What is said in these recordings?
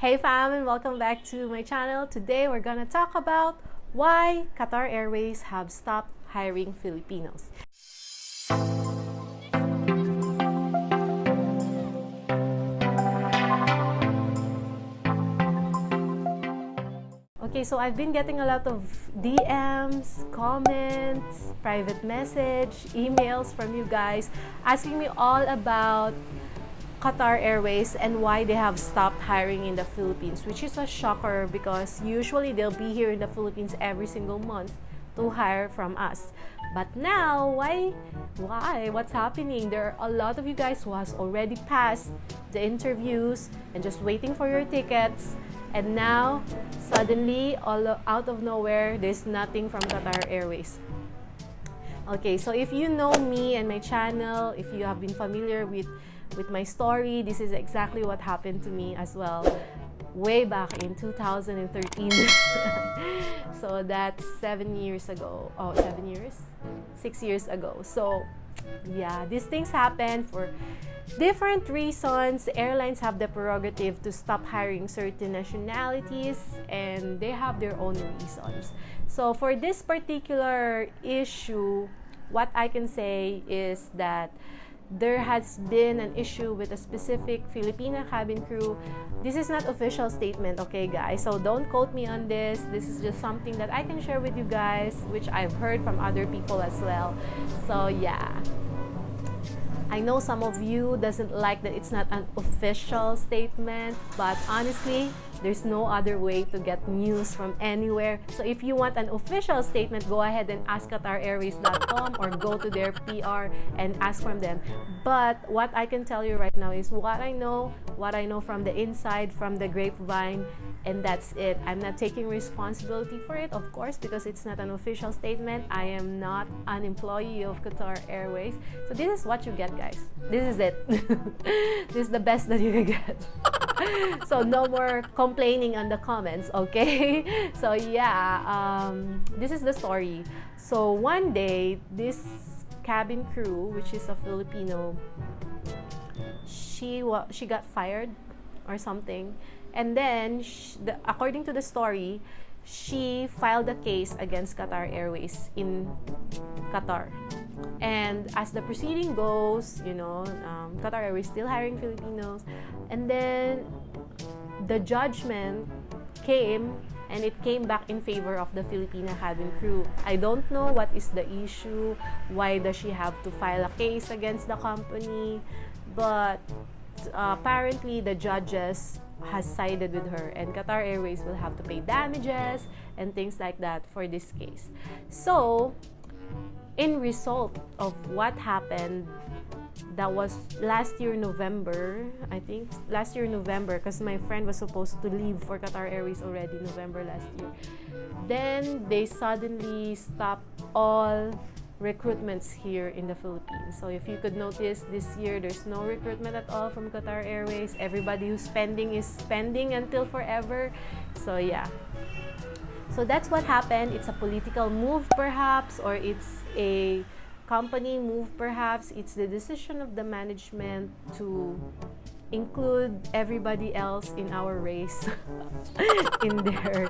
Hey fam and welcome back to my channel. Today we're gonna talk about why Qatar Airways have stopped hiring Filipinos. Okay, so I've been getting a lot of DMs, comments, private message, emails from you guys asking me all about Qatar Airways and why they have stopped hiring in the Philippines, which is a shocker because usually they'll be here in the Philippines every single month to hire from us. But now, why? Why? What's happening? There are a lot of you guys who has already passed the interviews and just waiting for your tickets and now, suddenly, all out of nowhere, there's nothing from Qatar Airways. Okay, so if you know me and my channel, if you have been familiar with, with my story, this is exactly what happened to me as well way back in 2013. so that's seven years ago. Oh, seven years? Six years ago. So yeah, these things happen for different reasons. Airlines have the prerogative to stop hiring certain nationalities and they have their own reasons. So for this particular issue, what I can say is that there has been an issue with a specific Filipina cabin crew. This is not official statement, okay guys? So don't quote me on this. This is just something that I can share with you guys, which I've heard from other people as well. So yeah. I know some of you doesn't like that it's not an official statement, but honestly, there's no other way to get news from anywhere. So if you want an official statement, go ahead and ask QatarAirways.com or go to their PR and ask from them. But what I can tell you right now is what I know, what I know from the inside, from the grapevine, and that's it. I'm not taking responsibility for it, of course, because it's not an official statement. I am not an employee of Qatar Airways. So this is what you get, guys. This is it. this is the best that you can get. so no more complaining on the comments, okay? so yeah, um, this is the story. So one day, this cabin crew, which is a Filipino, she she got fired or something and then, she, the, according to the story, she filed a case against Qatar Airways in Qatar. And as the proceeding goes, you know, um, Qatar Airways still hiring Filipinos. And then the judgment came and it came back in favor of the Filipina cabin crew. I don't know what is the issue, why does she have to file a case against the company, but uh, apparently the judges has sided with her and Qatar Airways will have to pay damages and things like that for this case. So, in result of what happened that was last year November, I think last year November because my friend was supposed to leave for Qatar Airways already November last year. Then they suddenly stopped all recruitments here in the Philippines. So if you could notice this year there's no recruitment at all from Qatar Airways. Everybody who's spending is spending until forever. So yeah. So that's what happened. It's a political move perhaps or it's a company move perhaps. It's the decision of the management to include everybody else in our race in their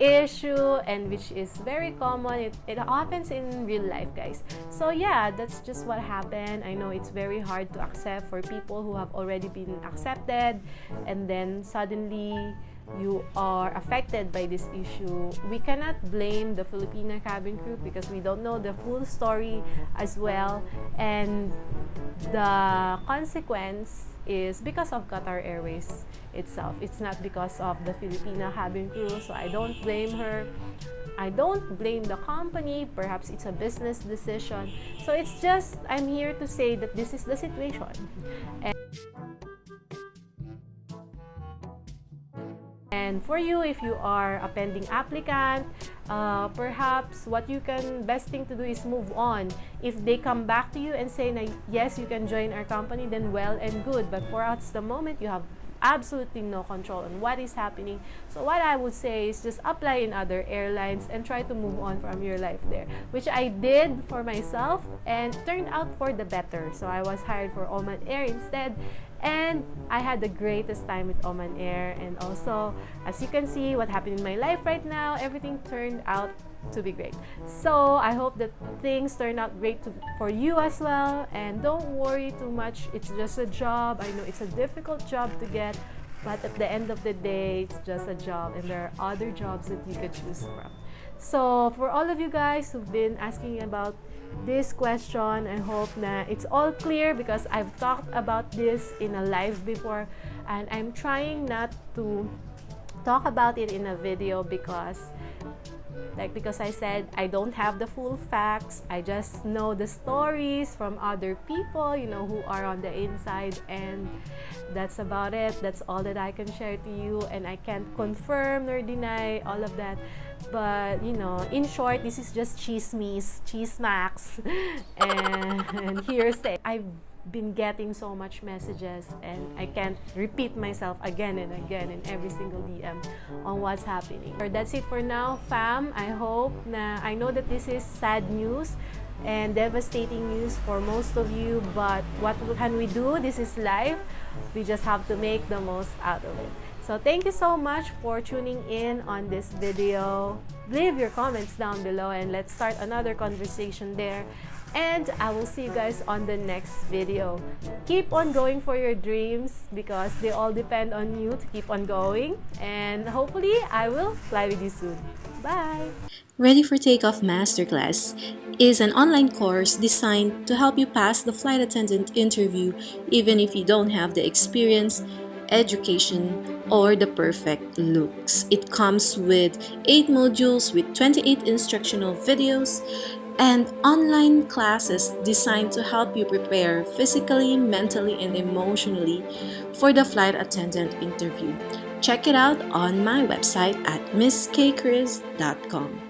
issue and which is very common it, it happens in real life guys so yeah that's just what happened i know it's very hard to accept for people who have already been accepted and then suddenly you are affected by this issue, we cannot blame the Filipina cabin crew because we don't know the full story as well. And the consequence is because of Qatar Airways itself. It's not because of the Filipina cabin crew, so I don't blame her. I don't blame the company. Perhaps it's a business decision. So it's just, I'm here to say that this is the situation. And And for you, if you are a pending applicant, uh, perhaps what you can, best thing to do is move on. If they come back to you and say, na, yes, you can join our company, then well and good. But for us, the moment you have absolutely no control on what is happening. So what I would say is just apply in other airlines and try to move on from your life there, which I did for myself and turned out for the better. So I was hired for Oman Air instead And I had the greatest time with Oman Air. And also, as you can see, what happened in my life right now, everything turned out to be great. So I hope that things turn out great to, for you as well. And don't worry too much. It's just a job. I know it's a difficult job to get, but at the end of the day, it's just a job, and there are other jobs that you could choose from. So for all of you guys who've been asking about this question, I hope that it's all clear because I've talked about this in a live before, and I'm trying not to talk about it in a video because like because I said I don't have the full facts. I just know the stories from other people you know who are on the inside. And that's about it. That's all that I can share to you. And I can't confirm nor deny all of that. But you know in short this is just cheese me's cheese snacks and, and hearsay I've been getting so much messages and I can't repeat myself again and again in every single DM on what's happening. That's it for now, fam. I hope na I know that this is sad news and devastating news for most of you, but what can we do? This is life. We just have to make the most out of it. So thank you so much for tuning in on this video. Leave your comments down below and let's start another conversation there and I will see you guys on the next video. Keep on going for your dreams because they all depend on you to keep on going and hopefully I will fly with you soon. Bye! Ready for Takeoff Masterclass is an online course designed to help you pass the flight attendant interview even if you don't have the experience, education, or the perfect looks. It comes with 8 modules with 28 instructional videos, and online classes designed to help you prepare physically, mentally, and emotionally for the flight attendant interview. Check it out on my website at misskchris.com.